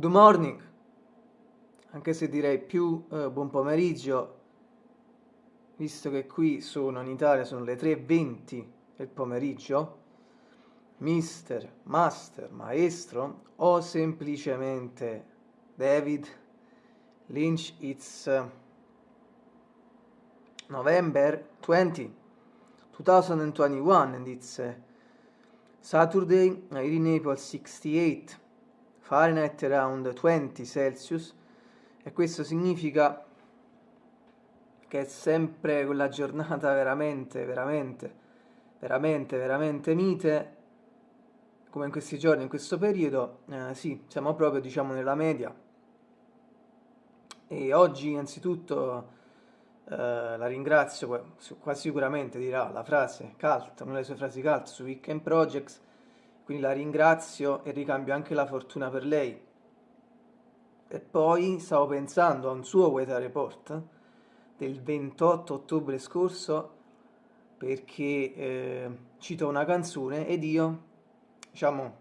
Good morning, anche se direi più eh, buon pomeriggio, visto che qui sono in Italia, sono le 3.20 del pomeriggio, mister, master, maestro o semplicemente David Lynch, it's uh, November 20, 2021 and it's uh, Saturday, I Naples 68 Fahrenheit around 20 Celsius e questo significa che è sempre quella giornata veramente, veramente, veramente, veramente mite come in questi giorni, in questo periodo, eh, sì, siamo proprio diciamo nella media. E oggi innanzitutto eh, la ringrazio, quasi sicuramente dirà la frase cult, una delle sue frasi cult su Weekend Projects quindi la ringrazio e ricambio anche la fortuna per lei. E poi stavo pensando a un suo weather report del 28 ottobre scorso perché eh, cito una canzone ed io, diciamo,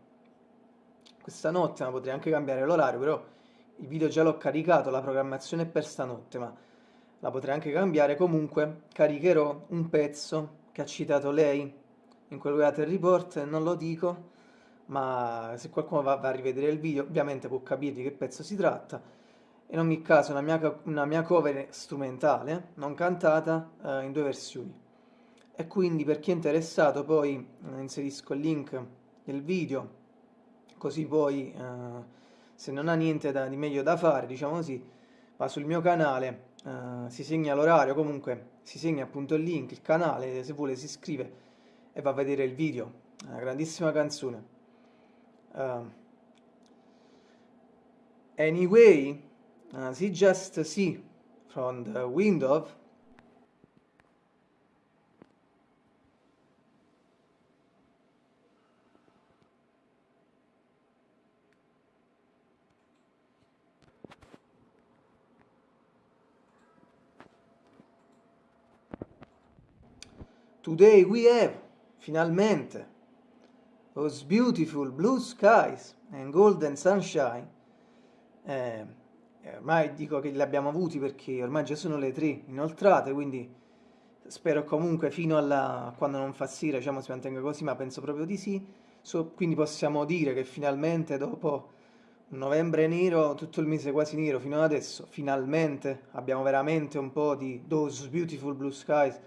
questa notte, ma potrei anche cambiare l'orario, però il video già l'ho caricato, la programmazione è per stanotte, ma la potrei anche cambiare, comunque caricherò un pezzo che ha citato lei in quel weather report, non lo dico, ma se qualcuno va, va, a rivedere il video ovviamente può capire di che pezzo si tratta. In ogni caso una mia, una mia cover strumentale, non cantata, eh, in due versioni. E quindi per chi è interessato poi eh, inserisco il link del video, così poi eh, se non ha niente da, di meglio da fare, diciamo così, va sul mio canale, eh, si segna l'orario, comunque si segna appunto il link, il canale, se vuole si iscrive e va a vedere il video. Una grandissima canzone. Um, anyway, as he just see from the window, Today we have, finalmente, those beautiful blue skies and golden sunshine, eh, ormai dico che li abbiamo avuti perché ormai già sono le tre inoltrate, quindi spero comunque fino a quando non fa sera diciamo, si mantenga così, ma penso proprio di sì. So, quindi possiamo dire che finalmente dopo novembre nero, tutto il mese quasi nero fino ad adesso, finalmente abbiamo veramente un po' di those beautiful blue skies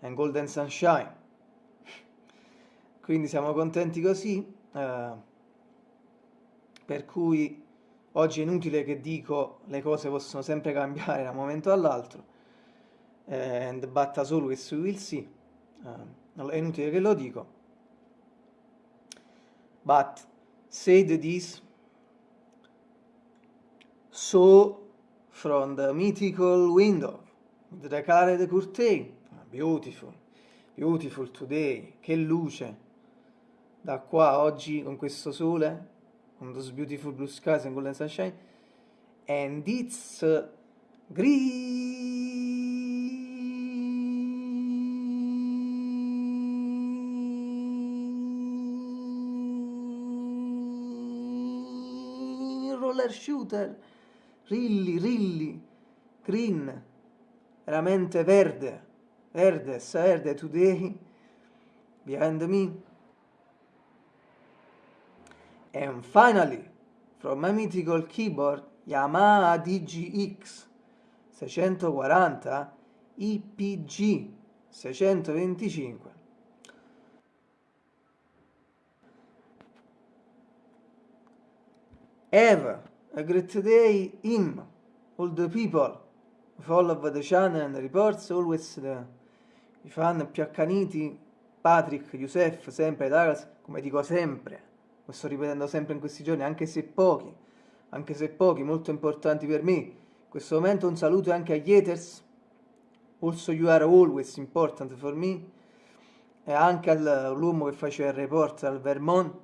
and golden sunshine quindi siamo contenti così, eh, per cui oggi è inutile che dico le cose possono sempre cambiare da un momento all'altro, eh, and but as always we will see, eh, è inutile che lo dico, but said this, so from the mythical window, the colored curtain, beautiful, beautiful today, che luce, da qua oggi con questo sole, con those beautiful blue skies and golden sunshine, and it's green roller shooter, rilli, rilli, green, veramente verde, verde, verde today, behind me. And finally, from my mythical keyboard Yamaha DGX 640 IPG 625. Have a great day, him, all the people, follow the channel and the reports, always the, i fan più accaniti, Patrick, Youssef, sempre Douglas, come dico sempre, lo sto ripetendo sempre in questi giorni, anche se pochi, anche se pochi, molto importanti per me. In questo momento un saluto anche agli haters, also you are always important for me, e anche all'uomo che faceva il report al Vermont,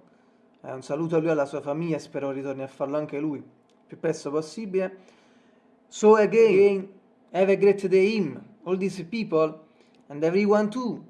eh, un saluto a lui e alla sua famiglia, spero ritorni a farlo anche lui il più presto possibile. So again, have a great day him, all these people, and everyone too.